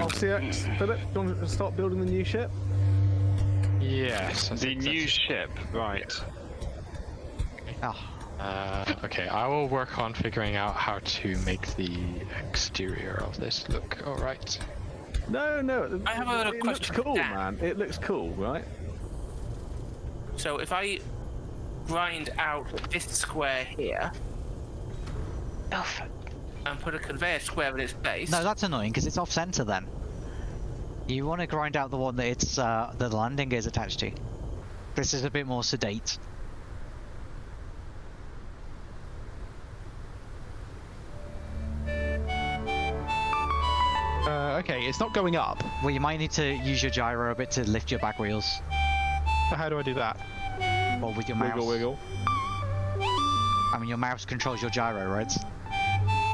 RCX, Philip, do you want to start building the new ship? Yes. I The new that's- ship, right. Ah, Uh, okay, I will work on figuring out how to make the exterior of this look alright. No, no. I have a little it question looks cool, Dan. man. It looks cool, right? So if I grind out this square here oh, f- and put a conveyor square in its base, no, that's annoying because it's off center then. You want to grind out the one that it's uh, the landing is attached to. This is a bit more sedate. Uh, okay, it's not going up. Well, you might need to use your gyro a bit to lift your back wheels, how do I do that? or with your mouse. Wiggle, wiggle. I mean, your mouse controls your gyro, right?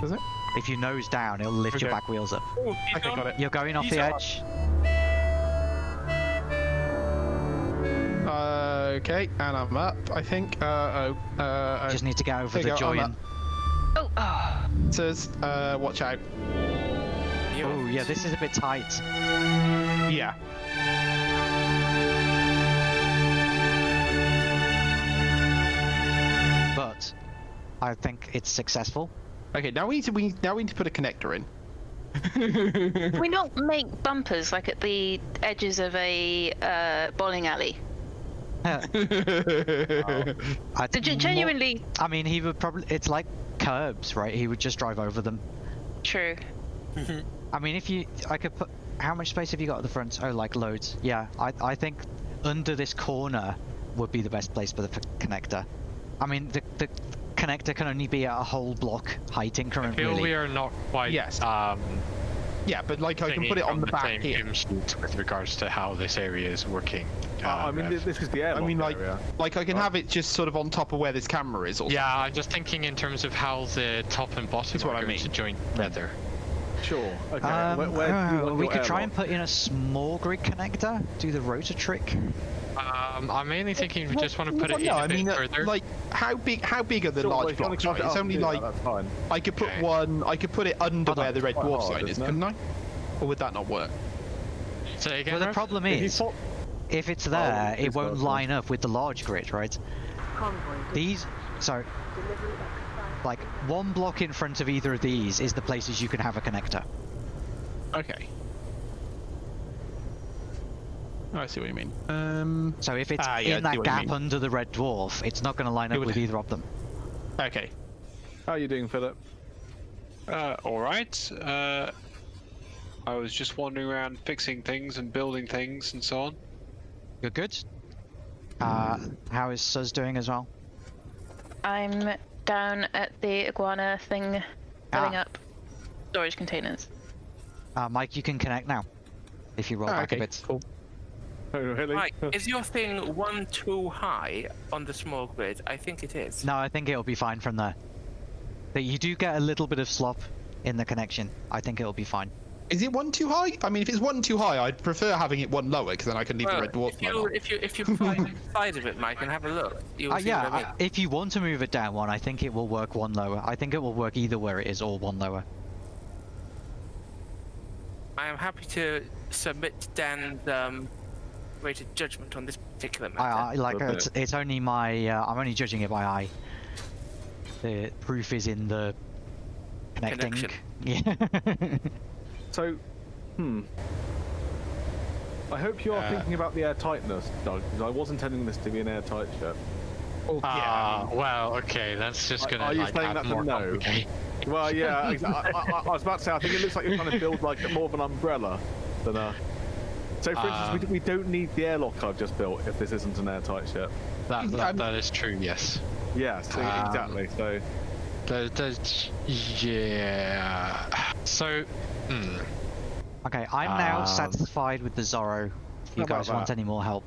Does it? If you nose down, it'll lift your back wheels up. Oh, he's Okay, on. got it. You're going off He's the on. edge. Uh, okay, and I'm up. I think. Uh, oh. Uh, Just need to get over the go, join. up. Oh, oh. it says, uh, watch out. Oh yeah, this is a bit tight. Yeah. But I think it's successful. Okay, now we need to we now we need to put a connector in. Can we not make bumpers like at the edges of a uh, bowling alley? I So think gen- more- genuinely I mean, he would probably. It's like curbs, right? He would just drive over them. true. I mean, if you, I could put. How much space have you got at the front? Oh, like loads. Yeah, I, I think under this corner would be the best place for the f- connector. I mean, the the connector can only be at a whole block height I increment. feel really. we are not quite Yes. um, yeah, but like I can put it on from the back same here. with regards to how this area is working. Uh, I mean, Rev. this is the airlock I mean, like, area. like I can Oh. have it just sort of on top of where this camera is. Or Yeah, I'm just thinking in terms of how the top and bottom That's are what I mean. to join together. Sure. Okay. Um, where, where do you uh, want we your could try airlock? and put in a small grid connector. Do the rotor trick. Um, I'm mainly thinking we just want to put it well, in no, a I bit mean, uh, further. like how big? How big are the Sure, large if you wanna blocks? craft Right? it It's only and like that. I could put Okay. one. I could put it under where the red Quite dwarf hard, sign is, couldn't I? Or would that not work? So again, Well, the Rev? problem If you is, pop- if it's there, it won't line up with the large grid, right? These, so, like one block in front of either of these is the places you can have a connector. Okay. Oh, I see what you mean. Um. So if it's Ah, yeah, in that gap under the red dwarf, it's not going to line up would- with either of them. Okay. How are you doing, Philip? Uh, alright. Uh, I was just wandering around fixing things and building things and so on. You're good. Uh, how is Suz doing as well? I'm down at the iguana thing, filling Ah. up storage containers. Uh, Mike, you can connect now. If you roll Ah, back okay. a bit. Cool. Oh, really? Right, is your thing one too high on the small grid? I think it is. No, I think it'll be fine from there. But you do get a little bit of slop in the connection. I think it'll be fine. Is it one too high? I mean, if it's one too high, I'd prefer having it one lower because then I can leave Well, the red dwarf if you on. if you if you fly inside of it, Mike, and have a look, you'll Uh, see yeah, I mean. I- if you want to move it down one, I think it will work one lower. I think it will work either where it is or one lower. I am happy to submit Dan's um, rated judgment on this particular matter. I, I like A it's, it's only my uh, I'm only judging it by eye. The proof is in the connecting. Connection. Yeah. So, hmm. I hope you are Uh, thinking about the airtightness, Doug, because I was intending this to be an airtight ship. Oh, Ah, well, okay, that's just gonna are you like, saying add that's a more no? Well, yeah, I, I, I, I was about to say, I think it looks like you're trying to build like more of an umbrella than a. So, for instance, we, Um, we don't need the airlock I've just built if this isn't an airtight ship. That, that, that is true, yes. Yeah, so Um, exactly. So, The, the, yeah. So, hmm. okay, I'm now Um, satisfied with the Zorro. If you guys want that? any more help?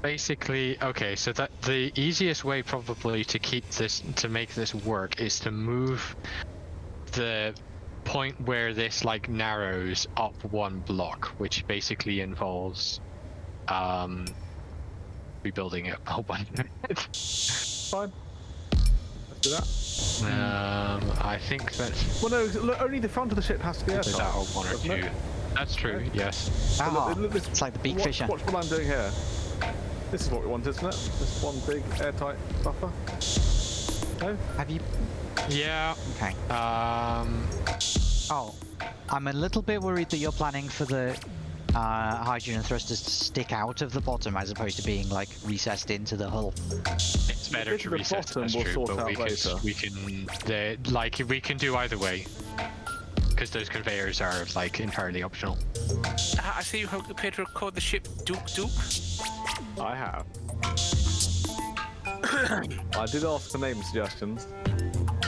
Basically, okay, so that the easiest way probably to keep this to make this work is to move the point where this like narrows up one block, which basically involves um rebuilding it a whole bunch. fine. Let's do that. um, I think that's Well, no, look, only the front of the ship has to be is that airtight. one or two. it? That's true. Yes. So look, Ah, look, this- it's like the beak watch, fisher. Watch what I'm doing here. This is what we want, isn't it? This one big airtight buffer. No? Have you? Yeah. Okay. Um. Oh, I'm a little bit worried that you're planning for the uh, hydrogen thrusters to stick out of the bottom as opposed to being like recessed into the hull. It's better bit to at the reset. bottom That's we'll true, sort but out we can we can the like we can do either way because those conveyors are like entirely optional. Ah, I see you have prepared to record the ship Duke Duke. I have. I did ask for name suggestions.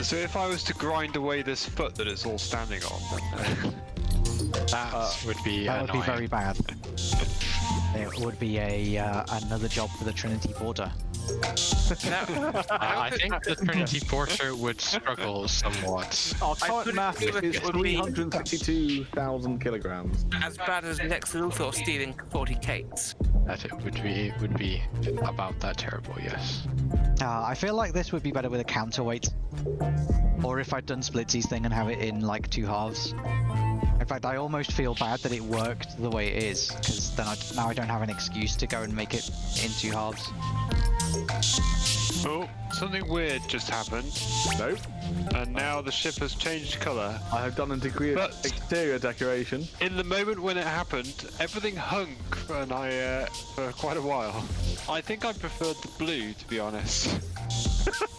So if I was to grind away this foot that it's all standing on, then, That Uh, would be That would be very bad. It would be a uh, another job for the Trinity Porter. No, Uh, I think the Trinity Porter would struggle somewhat. Our I current mass is that is it would be- 362,000 kilograms. as bad as Lex Luthor stealing 40 cakes. That it would be it would be about that terrible. Yes. Uh, I feel like this would be better with a counterweight. Or if I'd done Splitsy's thing and have it in like two halves. In fact, I almost feel bad that it worked the way it is, because then I, now I don't have an excuse to go and make it in two halves. Oh, something weird just happened, Nope. and now the ship has changed colour. I have done a degree of exterior decoration. In the moment when it happened, everything hung, and I uh, for quite a while. I think I preferred the blue, to be honest.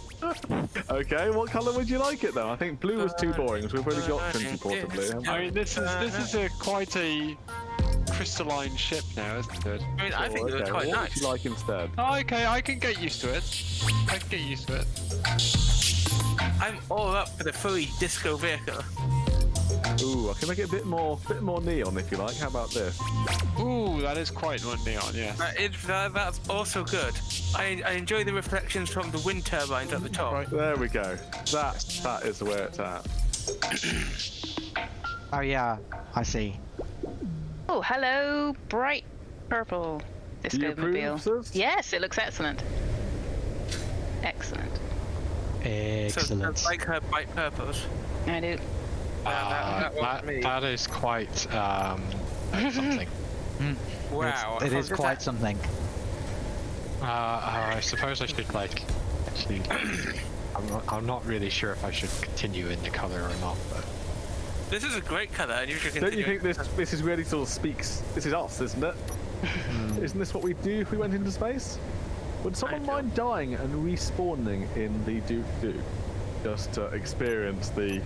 Okay, what colour would you like it though? I think blue was too boring, so we've already got Uh, Trinity Porter blue. I mean, this is this is a quite a crystalline ship now, isn't it? I mean, I Oh, think it okay, quite what nice. would you like instead? Oh, okay, I can get used to it. I can get used to it. I'm all up for the fully disco vehicle. Ooh, I can make it a bit more, bit more neon if you like. How about this? Ooh, that is quite one neon, yeah. That is, that, that's also good. I, I enjoy the reflections from the wind turbines at the top. Right, there we go. That, that is where it's at. Oh yeah, I see. Oh, hello, bright purple Do you approve, Discomobile. Sus? Yes, it looks excellent. Excellent. So Excellent. it's like her bright purples. I do. that- Uh, that was me. that is quite um, something. Wow. It's- it how is did quite that- something. Uh, uh, I suppose I should like actually. I'm not, I'm not really sure if I should continue in the color or not, but This is a great colour, and you should Don't you think this, this is really sort of speaks? This is us, isn't it? Hmm. Isn't this what we do if we went into space? Would someone mind dying and respawning in the Duke Duke just to experience the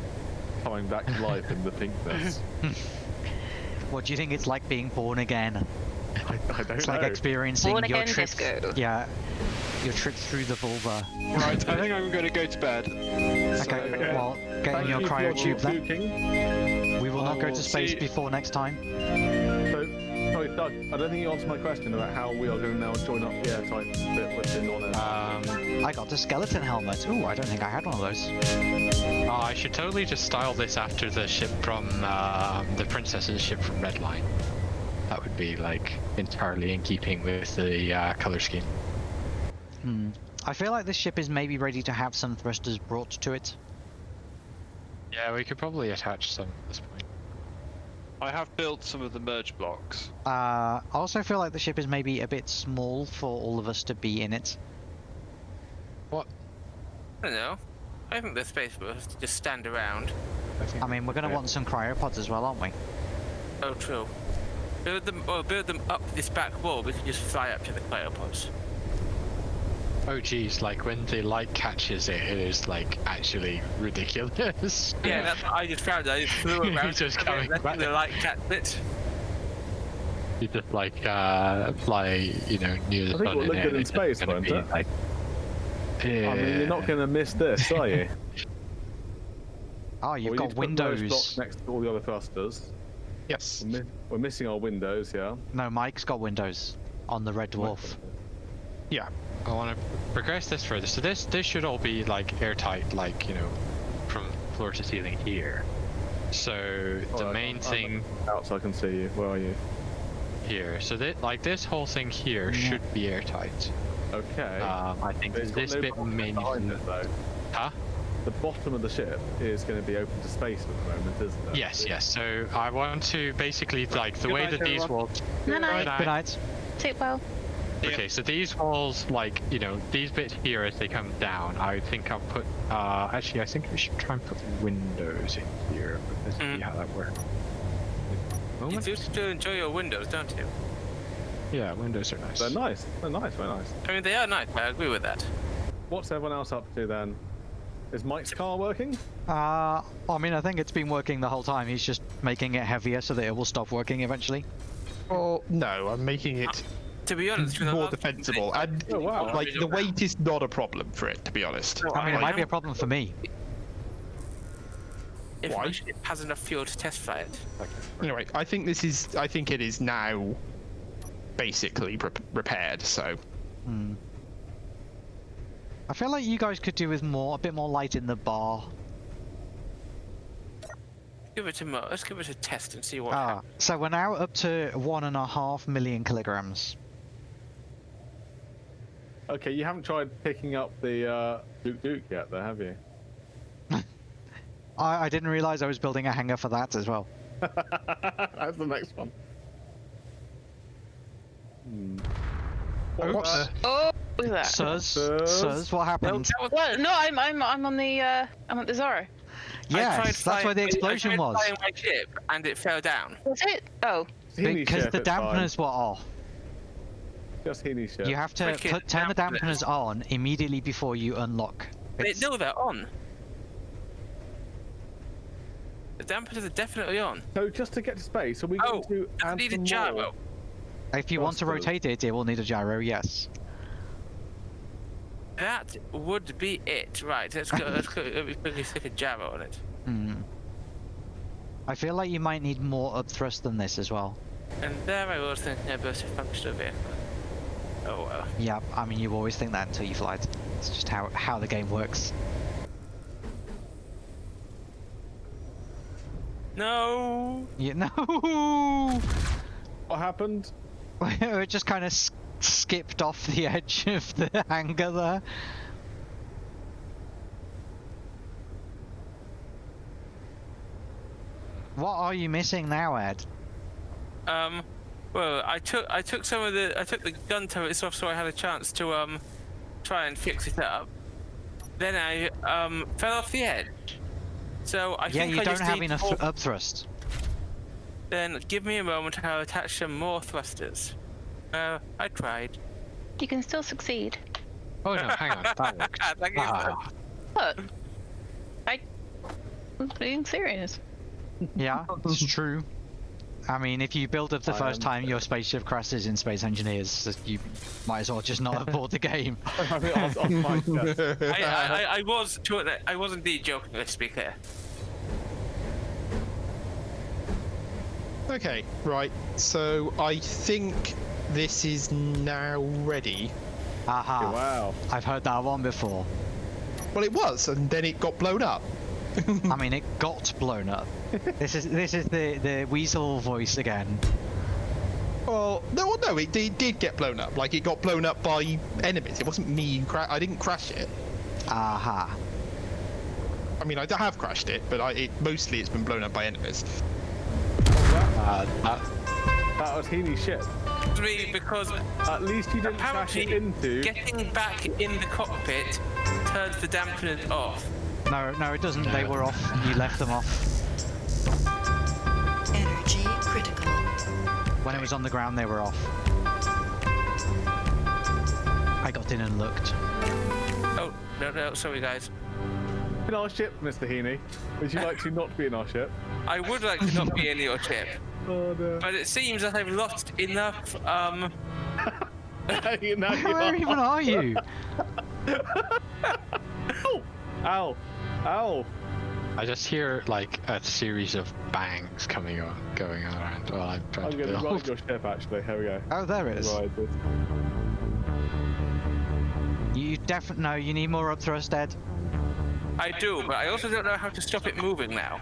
coming back to life in the pinkness? What do you think it's like being born again? I, I don't It's know. like experiencing Born your again trip. disco. Yeah, your trip through the vulva. Right, I think I'm going to go to bed. Okay, okay. well, get Thank in your you for your then. Duking. We will not I go to space see- before next time. So, sorry, Doug, I don't think you answered my question about how we are going to now join up the airtight bit within on it. um, I got the skeleton helmet. Ooh, I don't think I had one of those. uh, I should totally just style this after the ship from uh, the princess's ship from Redline. That would be like entirely in keeping with the uh, color scheme. Hmm. I feel like this ship is maybe ready to have some thrusters brought to it. Yeah, we could probably attach some at this point. I have built some of the merge blocks. Uh, I also feel like the ship is maybe a bit small for all of us to be in it. What? I don't know. I think the space for us to just stand around. I mean, we're going to Yeah. want some cryopods as well, aren't we? Oh, true. Build them, or build them up this back wall. We can just fly up to the cryopods. Oh geez, like when the light catches it, it is like actually ridiculous. Yeah, that's what I just found. I just flew around. Just coming letting back. the light catch it. You just like uh, fly, you know, near the I think sun. we'll look good in space, gonna won't be, it? Like, I mean, you're not going to miss this, are you? Oh, you've Well, got need to put windows. blocks next to all the other thrusters. Yes. We're, mi- we're missing our windows, yeah. No, Mike's got windows on the Red Dwarf. Yeah. I want to progress this further. So this this should all be like airtight, like you know, from floor to ceiling here. So the Alright, main I'm- thing I'm out so I can see you. Where are you? here. So that like this whole thing here Yeah. should be airtight. Okay. Um, I think But it's got this no bit bulkhead may behind need. it. Huh? the bottom of the ship is going to be open to space at the moment, isn't it? Yes, yes. So I want to basically like the way night, that these walls. No, no. Good Good night. Sleep well. Okay, so these walls, like you know, these bits here as they come down, I think I'll put. Uh, actually, I think I should try and put windows in here. Let's see Mm. how that works. You Moment. do still enjoy your windows, don't you? Yeah, windows are nice. They're nice. They're nice. Very nice. I mean, they are nice. I agree with that. What's everyone else up to then? Is Mike's car working? Uh, I mean, I think it's been working the whole time. He's just making it heavier so that it will stop working eventually. Oh no, I'm making it To be honest, with the more defensible, and Oh, wow. like the weight is not a problem for it, to be honest. I mean, it might be a problem for me. if Why? my ship has enough fuel to test fly it. Anyway, I think this is. I think it is now basically re- repaired. So Hmm. I feel like you guys could do with more, a bit more light in the bar. Give it a mo. Let's give it a test and see what Ah, happens. so we're now up to one and a half million kilograms. Okay, you haven't tried picking up the uh, Duke Duke yet, though, have you? I, I didn't realize I was building a hangar for that as well. That's the next one. Hmm. Oops. uh, Oh, look at that. Sirs, Sirs? sirs, what happened? that was- Well, no, I'm I'm I'm on the uh I'm at the Zorro. I Yes, that's flying- where the I explosion tried was. flying my ship and it fell down. Was it? Oh, Because the it's fine. dampeners were off. Just Heaney's ship. You have to put, turn the dampeners. dampeners on immediately before you unlock. They, It's- no, they're on. The dampeners are definitely on. So just to get to space, are we Oh, going to add need a gyro. more? If you want to Thrusters. rotate it, it will need a gyro, yes. That would be it. Right, let's go. let's go. Let me quickly stick a gyro on it. Hmm. I feel like you might need more upthrust than this as well. And there I was thinking about a functional vehicle. Oh well. Yeah, I mean, you always think that until you fly. It's just how, how the game works. No. You know, What happened? it just kind of s- skipped off the edge of the hangar there. What are you missing now, Ed? Um. Well, I took I took some of the I took the gun turrets off so I had a chance to um try and fix it up. Then I um fell off the edge. So I yeah, think you I don't just have enough more- upthrust. Then give me a moment. I'll attach some more thrusters. Uh, I tried. you can still succeed. Oh no, hang on, that worked. Thank Ah, Look, I I'm being serious. Yeah, it's true. I mean, if you build up the I first am time your spaceship crashes in Space Engineers, you might as well just not have bought the game. I mean, on, on my chest. I, I, I, I was I was indeed joking. Let's be clear. okay, right. So I think this is now ready. Aha, Wow. I've heard that one before. Well, it was, and then it got blown up. I mean, it got blown up. This is this is the the weasel voice again. Well, no, no, it, it did get blown up. Like it got blown up by enemies. It wasn't me. Who cra- I didn't crash it. Aha. I mean, I have crashed it, but I, it mostly it's been blown up by enemies. Uh, that, that was Heaney's ship. Really, because At least you didn't crash it apparently into. getting back in the cockpit turns the dampeners off. No, no, it doesn't. They were off. You left them off. Energy critical. When it was on the ground, they were off. I got in and looked. Oh no no sorry guys. In our ship, Mr. Heaney. Would you like to not be in our ship? I would like to not be in your ship, Oh, no. but it seems that I've lost enough. Um. You know you Where are. even are you? Ow! Ow! Ow! I just hear like a series of bangs coming on, going on around while I'm trying I'm to going to build. ride your ship, actually. Here we go. Oh, there it is. You definitely no. You need more upthrust, Ed. I do, but I also don't know how to stop it moving now.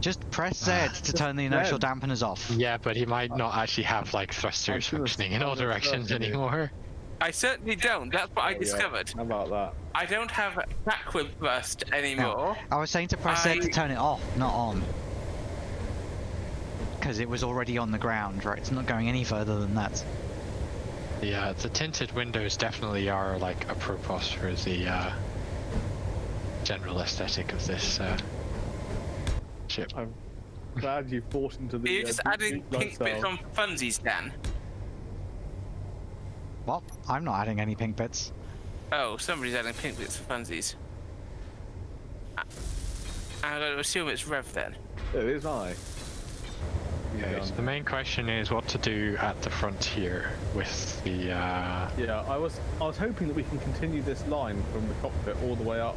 Just press Z to turn the inertial Z. dampeners off. Yeah, but he might not actually have like thrusters functioning in all directions anymore. I certainly don't. That's what I There we discovered. How about that? I don't have backward burst anymore. I was saying to press it to turn it off, not on. Because it was already on the ground, right? It's not going any further than that. Yeah, the tinted windows definitely are like a purpose for the uh, general aesthetic of this uh, ship. I'm glad you bought into the. Are you uh, just deep, adding deep pink bits on funsies, Dan? Well, I'm not adding any pink bits. Oh, somebody's adding pink bits for funsies. I'm going to assume it's Rev then. It is I. Okay, so the main question is what to do at the front here with the. Uh, Yeah, I was I was hoping that we can continue this line from the cockpit all the way up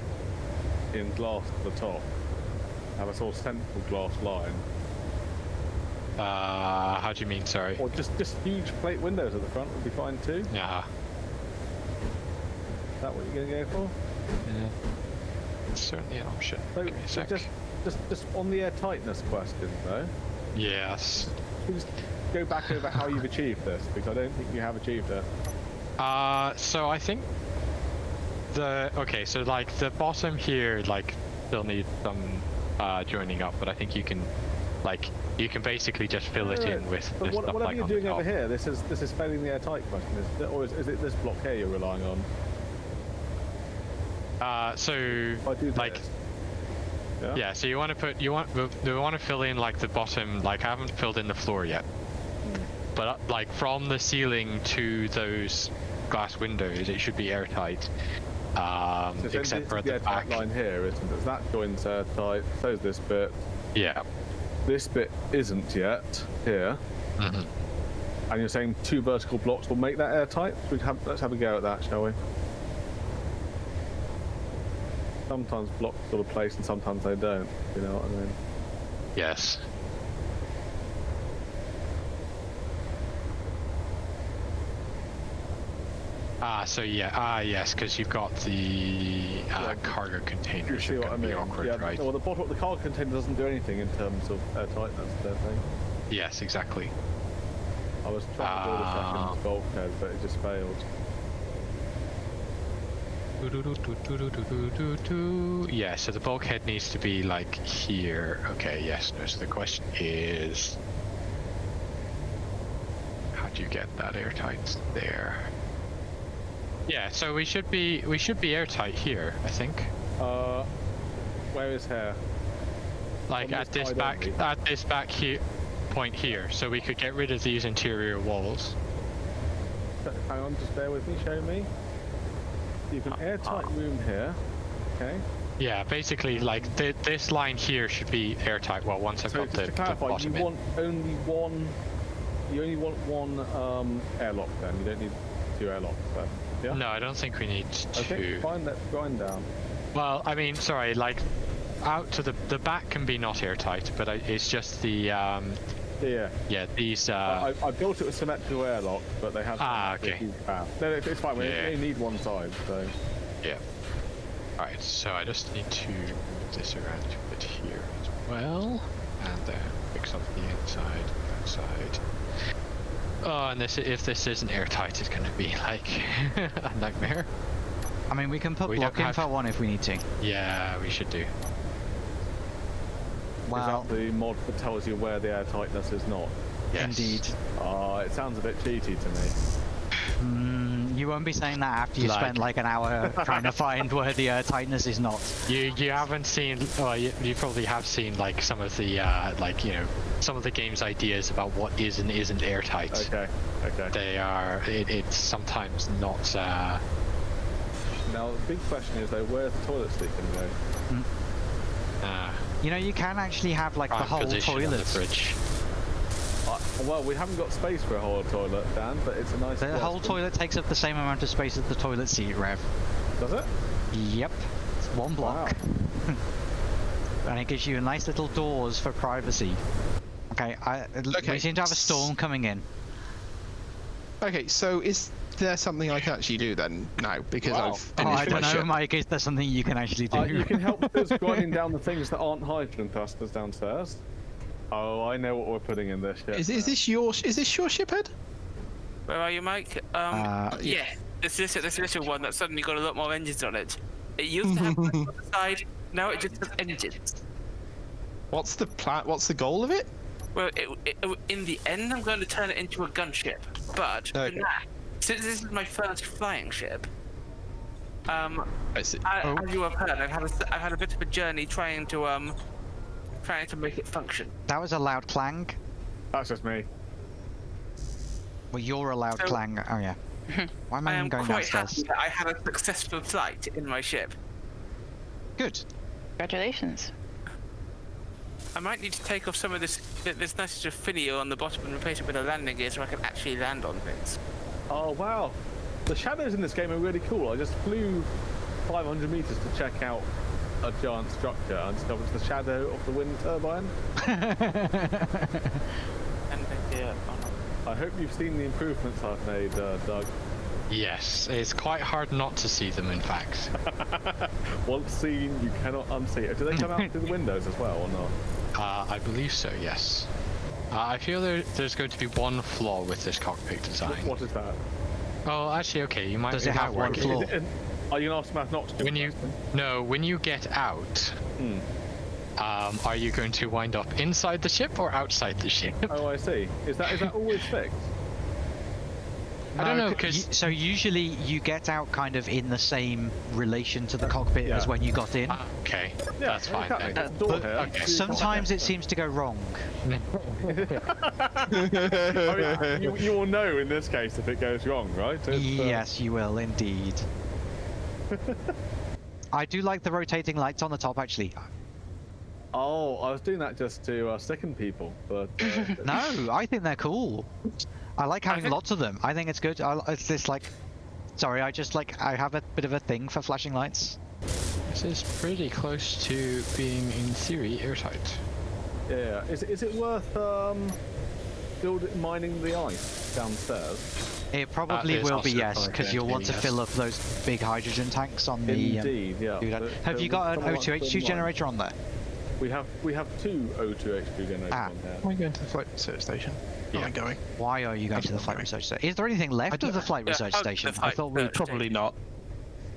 in glass to the top. Have a sort of central glass line, uh, how do you mean? Sorry. or just just huge plate windows at the front would be fine too. Yeah. Is that what you're gonna go for? yeah. It's certainly an option. So, Give me a sec. just just just on the air tightness question though, Yes. just go back over how you've achieved this because I don't think you have achieved it. Uh, so I think the okay, so like the bottom here, like still needs some uh, joining up, but I think you can, like, you can basically just fill it in with But the what, stuff whatever like you're doing over here, this is this is failing the airtight question, is or is, is it this block here you're relying on? Uh, so like. yeah. Yeah, so you want to put you want we, we want to fill in like the bottom like I haven't filled in the floor yet, but uh, like from the ceiling to those glass windows it should be airtight, um, So except for at the the back. line here, isn't it? That join's airtight. So's this bit. Yeah. This bit isn't yet here. Mhm. And you're saying two vertical blocks will make that airtight? We have, let's have a go at that, shall we? Sometimes blocks got a place and sometimes they don't. You know what I mean? Yes. Ah, so yeah, ah yes, because you've got the uh, Yeah. cargo You containers. see what I mean? awkward, yeah. right? Well, the bottom, the car container doesn't do anything in terms of airtightness. I don't think. Yes, exactly. I was trying to build a Ah. second bulkhead, but it just failed. Yeah, so the bulkhead needs to be like here. Okay, yes. No, so the question is, how do you get that airtight there? Yeah, so we should be we should be airtight here, I think. Uh, where is hair? Like at this this back only? at this back here point here, so we could get rid of these interior walls. Hang on, just bear with me. Show me. You've an airtight room here. Okay. Yeah, basically like th- this line here should be airtight. Well, once I've So got the, to the clarify, you bottom in. want only one. You only want one um, airlock then. You don't need two airlocks then. Yeah. No, I don't think we need Okay. two. Fine. Let's grind down. Well, I mean, sorry, like out to the the back can be not airtight, but I, it's just the um, Yeah. yeah these uh, I, I built it with symmetrical airlock, but they have. Ah, okay. huge path. No, no, it's fine. We Yeah. only need one side, so. yeah. All right, so I just need to move this around a bit here as well, and then fix up the inside, outside. Oh, and this if this isn't airtight, it's going to be like a nightmare. I mean, we can put We block in have- for one if we need to. Yeah, we should do. Wow. Is that the mod that tells you where the airtightness is not? Yes. Indeed. Ah, it sounds a bit cheaty to me. Mm, you won't be saying that after you Like- spent like an hour trying to find where the uh, tightness is not. You you haven't seen well you, you probably have seen like some of the uh, like you know some of the game's ideas about what is and isn't airtight. Okay. Okay. They are it, it's sometimes not uh, Now the big question is though, where's the toilet seat going to go? uh You know, you can actually have like the whole position on the toilet. fridge. Uh, well, we haven't got space for a whole toilet, Dan, but it's a nice. The whole question. toilet takes up the same amount of space as the toilet seat, Rev. Does it? Yep. It's one block. Wow. and it gives you a nice little doors for privacy. Okay, I, Okay, we seem to have a storm coming in. Okay, so is there something I can actually do then now? Because Wow. I've finished Oh, finished I don't know, ship. Mike. Is there something you can actually do? Uh, you can help us grinding down the things that aren't hydrogen thrusters downstairs. Oh, I know what we're putting in this ship. Is, is this your is this your ship head? Where are you, Mike? Um, Uh, yeah. this this this little one that's suddenly got a lot more engines on it. It used to have one on the side. Now it just has engines. What's the plan? What's the goal of it? Well, it, it, in the end, I'm going to turn it into a gunship. But for now, since this is my first flying ship, um, I see. I, Oh. as you have heard, I've had a, I've had a bit of a journey trying to um, trying to make it function. That was a loud clang. That's just me. Well, you're a loud So- clang. Oh yeah. Why am I, I am going quite downstairs? happy that I had a successful flight in my ship. Good. Congratulations. I might need to take off some of this this nice sort of finial on the bottom and replace it with a landing gear so I can actually land on things. Oh wow, the shadows in this game are really cool. I just flew 500 meters to check out a giant structure and discovered it's the shadow of the wind turbine. Landing gear on. I hope you've seen the improvements I've made, uh, Doug. Yes, it's quite hard not to see them. In fact, Once seen, you cannot unsee it. Do they come out through the windows as well or not? uh, I believe so. Yes. Uh, I feel there, there's going to be one flaw with this cockpit design. What is that? Oh, actually, okay. You might. Does it might have one flaw? Is it are you going to ask Matt not to do When it, you no, when you get out, Hmm. um, are you going to wind up inside the ship or outside the ship? Oh, I see. Is that is that always fixed? I don't know because y- so usually you get out kind of in the same relation to the cockpit as when you got in. okay, Yeah, that's fine exactly. then. There's But okay. Sometimes it seems to go wrong. I mean, you, you will know in this case if it goes wrong, right? It's, uh, Yes, you will indeed. I do like the rotating lights on the top, actually. Oh, I was doing that just to uh, sicken people, but uh, No, I think they're cool. I like having think- lots of them. I think it's good. I, it's just like, sorry, I just like I have a bit of a thing for flashing lights. This is pretty close to being, in theory, airtight. yeah, is, is it worth um, build, mining the ice downstairs? It probably is will be yes, because you'll want to yes. fill up those big hydrogen tanks on the. um, Indeed, yeah. do that. but- Have so you got an someone like to O2H2 mine? generator on there? We have we have two O2 H2 generators Ah. on there. Am I going to the flight research station? Am I Yeah. going? Why are you going to the flight research station? Is there anything left of the flight Yeah, research hug the station? I thought we. research Probably not.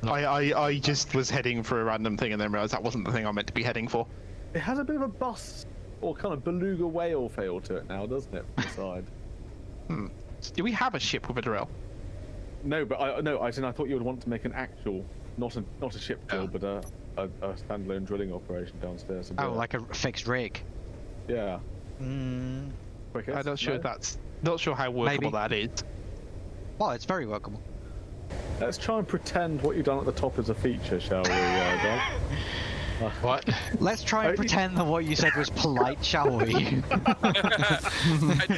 No. I, I, I just was heading for a random thing and then realised that wasn't the thing I meant to be heading for. It has a bit of a bus or kind of beluga whale feel to it now, doesn't it? From the side. Hmm. Do we have a ship with a drill? No, but I no, I, I thought you would want to make an actual, not a not a ship drill, Oh. but a, a, a standalone drilling operation downstairs. Oh, like a fixed rig. yeah. Mm, Quickest, I'm not sure no? that's not sure how workable Maybe. that is. well, it's very workable. Let's try and pretend what you've done at the top is a feature, shall we, uh, Doug? What? Let's try and pretend that what you said was polite, shall we? I,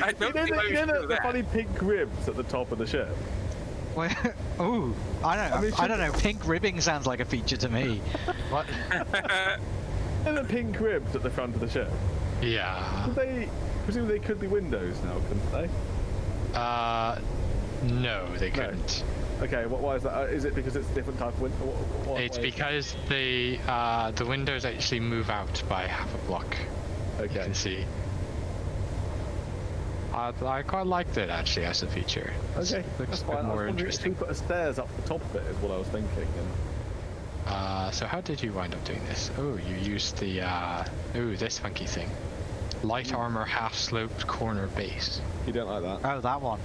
I You don't know, think the, I you know the, do funny pink ribs at the top of the ship? Well, Ooh, I don't. I mean, I don't know. Pink ribbing sounds like a feature to me. What? And the pink ribs at the front of the ship. Yeah. Could they, presumably they could be windows now, couldn't they? Uh, no, they couldn't. Okay, what, why is that? Uh, it because it's a different type of window? What, It's is because the uh, the windows actually move out by half a block. Okay. You can see. I, I quite liked it actually as a feature. It's- Okay, looks that's a fine. bit I was more interesting. you put a stairs up the top of it is what I was thinking. And Uh, so how did you wind up doing this? Oh, you used the uh, oh this funky thing, light armor half sloped corner base. you don't like that? Oh, that one.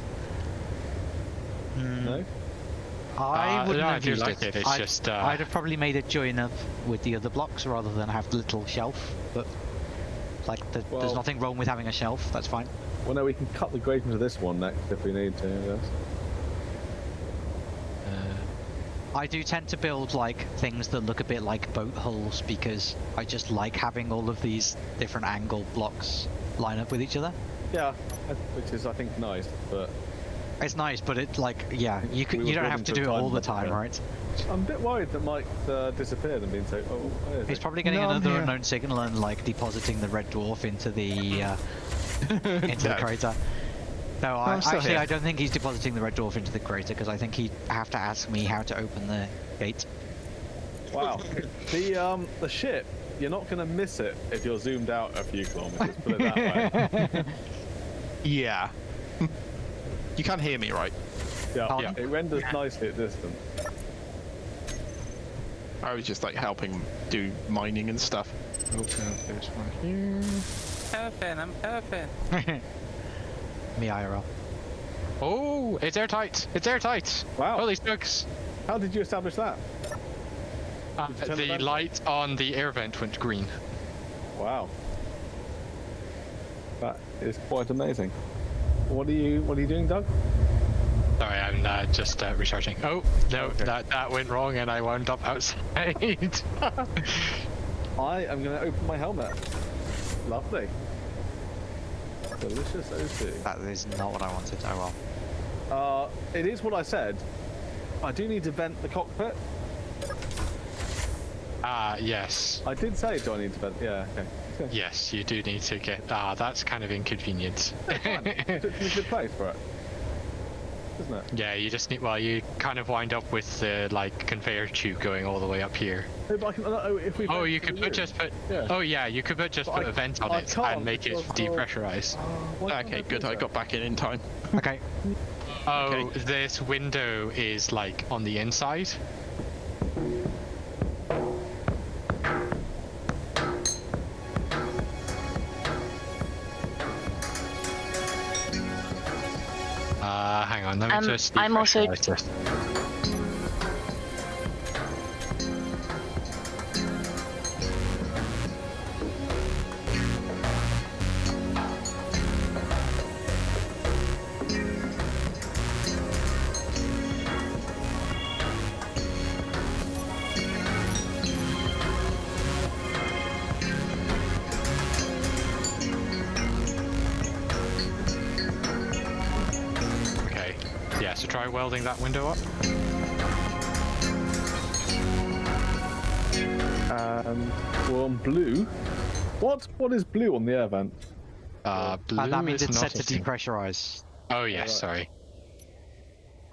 Hmm, No? I Uh, wouldn't no, I have do used like it, it's I'd, just, uh, I'd have probably made it join up with the other blocks rather than have the little shelf. But like, the, there's nothing wrong with having a shelf. That's fine. Well, no, we can cut the grate into this one next if we need to. Yes. Uh, I do tend to build like things that look a bit like boat hulls because I just like having all of these different angle blocks line up with each other. Yeah, which is I think nice, but It's nice, but it's like yeah, you could, We you don't have to to do it all the limit, time, yeah. right? I'm a bit worried that Mike's uh, disappeared and being so. Oh, He's he? probably getting No, another unknown signal and like depositing the red dwarf into the uh, into the crater. No, I, I'm actually here. I don't think he's depositing the red dwarf into the crater because I think he'd have to ask me how to open the gate. Wow. the um the ship. You're not going to miss it if you're zoomed out a few kilometers. Put it that way. Yeah. you can't hear me, right? Yeah, Pardon? it renders nicely at distance. I was just like helping do mining and stuff. Open up this one here. Helping, I'm helping. Me IRL. Oh, it's airtight. It's airtight. Wow. Holy smokes. How did you establish that? Uh, you the the vent on? light on the air vent went green. Wow. That is quite amazing. What are you What are you doing, Doug? Sorry, I'm uh, just uh, recharging. Oh no, Okay. that that went wrong, and I wound up outside. I am going to open my helmet. Lovely. Delicious O2. That is not what I wanted. Oh well. Uh, it is what I said. I do need to vent the cockpit. Ah, yes, I did say, do I need to vent? Yeah, okay. okay. yes, you do need to get. Ah, that's kind of inconvenient. It's a good place for it. Isn't it? yeah, you just need. Well, you kind of wind up with the like conveyor tube going all the way up here. No, but I can, oh, if we Oh, you could put just put. Yeah. Oh yeah, you could put just But put I- a vent on I it and make it because of- depressurize. Oh, Okay, good. I got back in in time. Okay. Oh, Okay. this window is like on the inside. Hang on, let me Um, just. I'm also- so try welding that window up. Um, we're on blue. What? What is blue on the air vent? Uh, blue Uh, that means is it's set to thing. depressurize. Oh yes, right. sorry.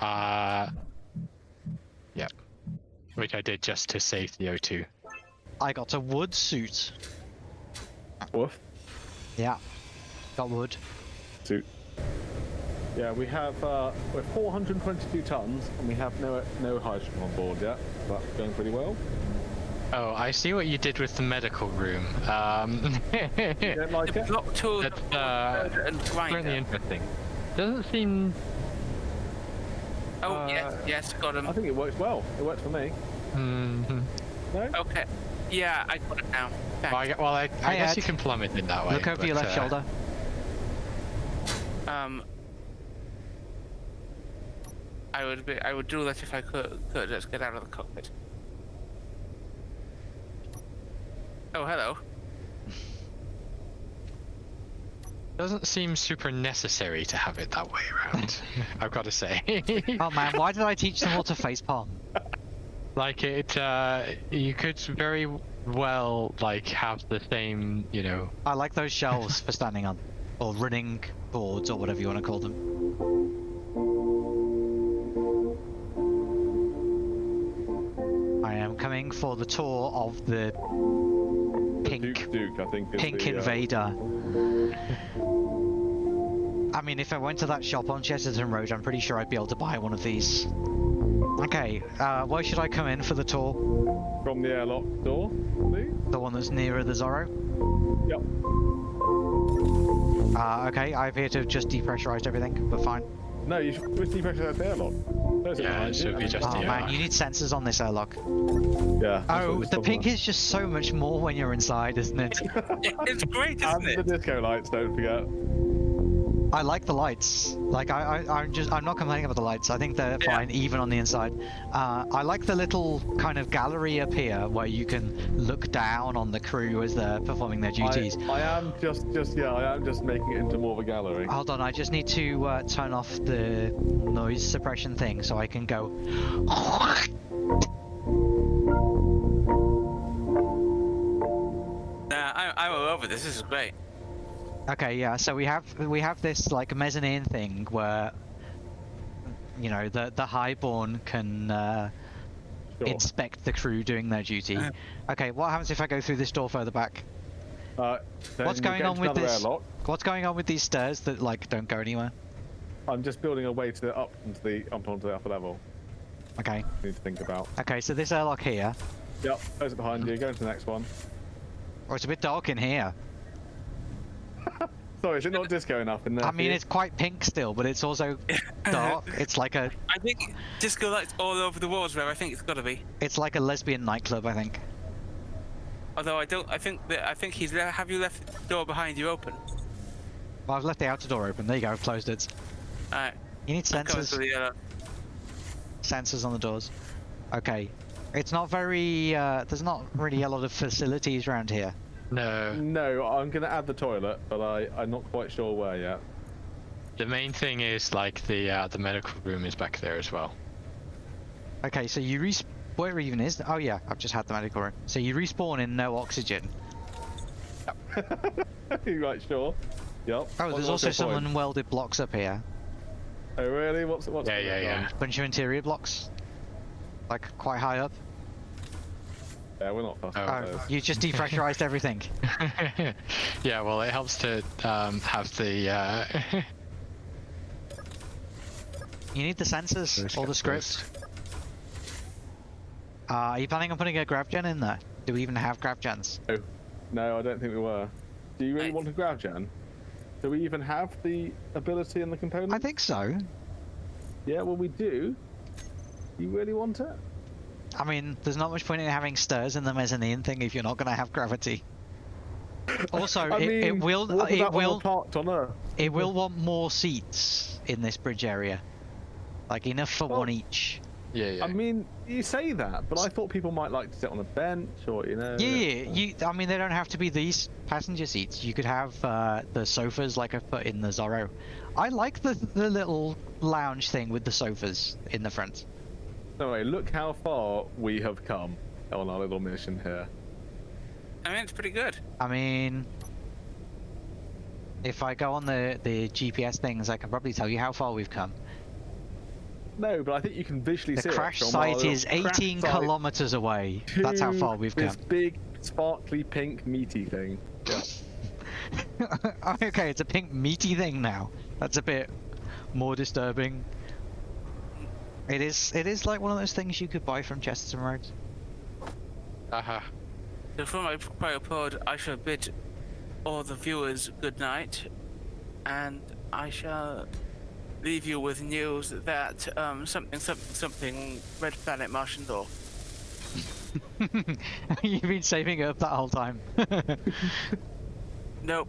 Uh, yep. Which I did just to save the O2. I got a wood suit. Woof. Yeah. Got wood. Suit. Yeah, we have uh, we're 422 tons, and we have no no hydrogen on board yet. That's going pretty well. Oh, I see what you did with the medical room. Um, You don't like The it? block tool That's uh, and certainly grinder. interesting. Doesn't seem. Oh uh, yes, yes, got him. I think it works well. It works for me. Mm -hmm. No? Okay. Yeah, I got it now. Well, I, Thanks. well, I, I Hey, guess Ed. you can plumb it in that way. Look over your left uh, shoulder. Um, I would be. I would do that if I could. Could let's get out of the cockpit. Oh, hello. Doesn't seem super necessary to have it that way around. I've got to say. Oh man, why did I teach them all to facepalm? like it, uh, you could very well like have the same, you know. I like those shelves for standing on. Or running boards, or whatever you want to call them. For the tour of the pink Duke Duke, I think. Pink the, uh, Invader. I mean, if I went to that shop on Chesterton Road, I'm pretty sure I'd be able to buy one of these. Okay, uh, where should I come in for the tour? from the airlock door, please. The one that's nearer the Zorro? Yep. Uh, okay, I appear to have just depressurized everything, but fine. No, you should depressurize the airlock. There's Yeah, it should be just Oh the man, airlock. you need sensors on this airlock. Yeah. Oh, the pink about. is just so much more when you're inside, isn't it? It- it's great, isn't the it? disco lights, don't forget. I like the lights. Like I, I, I'm just, I'm not complaining about the lights. I think they're Yeah. fine, even on the inside. Uh, I like the little kind of gallery up here where you can look down on the crew as they're performing their duties. I, I am just, just yeah, I am just making it into more of a gallery. Hold on, I just need to uh, turn off the noise suppression thing so I can go. Nah, I, I'm all over this. This is great. Okay, yeah. So we have we have this like mezzanine thing where you know the the highborn can uh, Sure. inspect the crew doing their duty. Okay, what happens if I go through this door further back? Uh, What's going on with this? Airlock. What's going on with these stairs that like don't go anywhere? I'm just building a way to the up into the up onto the upper level. Okay. Need to think about. Okay, so this airlock here. Yep, close it behind you. Go into the next one. Oh, it's a bit dark in here. Sorry, is it not disco enough in there? I mean, it's quite pink still, but it's also dark. It's like a, I think disco lights all over the walls where I think it's got to be. it's like a lesbian nightclub, I think. Although I don't, I think that I think he's. Le- have you left the door behind you open? Well, I've left the outer door open. There you go, I've closed it. Alright. You need sensors, to the, uh, sensors on the doors. Okay. It's not very, uh, there's not really a lot of facilities around here. No, No, I'm gonna add the toilet, but I I'm not quite sure where yet. the main thing is like the uh, the medical room is back there as well. Okay, so you respawn, where even is, oh yeah, I've just had the medical room. So you respawn in no oxygen. you right sure? Yep. Oh, What- there's what's also some point? unwelded blocks up here. Oh really? What's what's Yeah, yeah, going on? yeah. Bunch of interior blocks. Like, quite high up. Yeah, we're not Oh. Oh, those. you just depressurized everything. yeah, well, it helps to um, have the. Uh, You need the sensors, Those all the get scripts. Uh, are you planning on putting a grav gen in there? Do we even have grav gens? Oh, no, I don't think we were. Do you really Right. want a grav gen? Do we even have the ability and the component? I think so. Yeah, well we do. You really want it? I mean, there's not much point in having stairs in the mezzanine thing if you're not going to have gravity. Also, it, mean, it will it about when we're will parked on Earth? it will want more seats in this bridge area, like enough for Well, one each. yeah, yeah. I mean, you say that, but I thought people might like to sit on a bench or you know. Yeah, yeah, you. I mean, they don't have to be these passenger seats. You could have uh, the sofas like I've put in the Zorro. I like the the little lounge thing with the sofas in the front. Anyway, look how far we have come on our little mission here. I mean, it's pretty good. I mean, if I go on the the GPS things, I can probably tell you how far we've come. No, but I think you can visually The see crash it from our site is 18 kilometers away. That's how far we've this come. big, sparkly, pink, meaty thing. Yeah. Okay, it's a pink meaty thing now. That's a bit more disturbing. It is. It is like one of those things you could buy from Chesterton Roads. Haha. So for my cryopod, I shall bid all the viewers good night, and I shall leave you with news that um, something, something, something, red planet Martian law. You've been saving it up that whole time. Nope.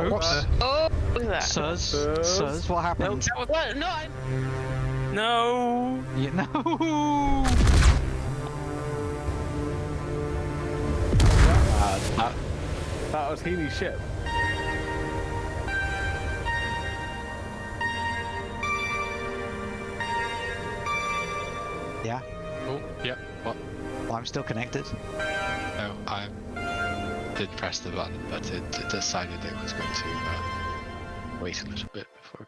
Oops. Oh, look at that. Sirs, Sirs? sirs, what happened? that was- Well, no, I no. You, no. That, That was Healy's ship. Yeah. oh, yep. What? Well, I'm still connected. No, I did press the button, but it, it decided it was going to uh, wait a little bit before